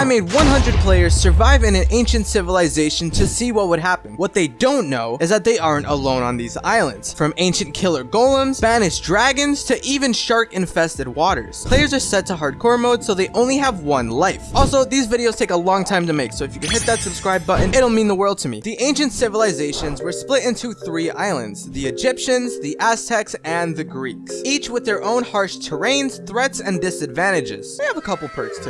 I made 100 players survive in an ancient civilization to see what would happen. What they don't know is that they aren't alone on these islands. From ancient killer golems, banished dragons, to even shark-infested waters. Players are set to hardcore mode, so they only have one life. Also, these videos take a long time to make, so if you can hit that subscribe button, it'll mean the world to me. The ancient civilizations were split into three islands, the Egyptians, the Aztecs, and the Greeks, each with their own harsh terrains, threats, and disadvantages. They have a couple perks too.